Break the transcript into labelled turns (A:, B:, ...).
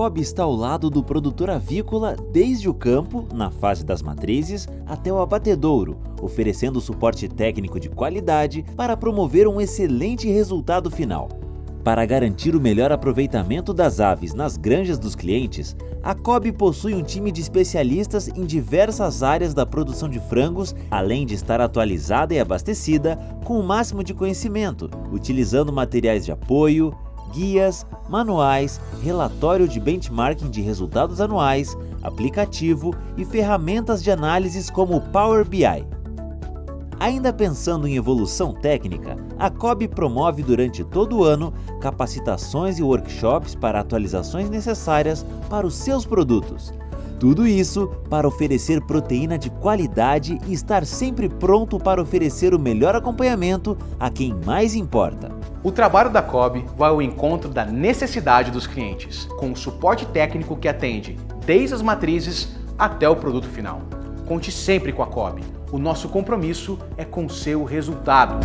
A: Cobb está ao lado do produtor avícola desde o campo, na fase das matrizes, até o abatedouro, oferecendo suporte técnico de qualidade para promover um excelente resultado final. Para garantir o melhor aproveitamento das aves nas granjas dos clientes, a Cobb possui um time de especialistas em diversas áreas da produção de frangos, além de estar atualizada e abastecida com o máximo de conhecimento, utilizando materiais de apoio, guias, manuais, relatório de benchmarking de resultados anuais, aplicativo e ferramentas de análises como o Power BI. Ainda pensando em evolução técnica, a COB promove durante todo o ano capacitações e workshops para atualizações necessárias para os seus produtos. Tudo isso para oferecer proteína de qualidade e estar sempre pronto para oferecer o melhor acompanhamento a quem mais importa.
B: O trabalho da COB vai ao encontro da necessidade dos clientes, com o suporte técnico que atende desde as matrizes até o produto final. Conte sempre com a COB. O nosso compromisso é com seu resultado.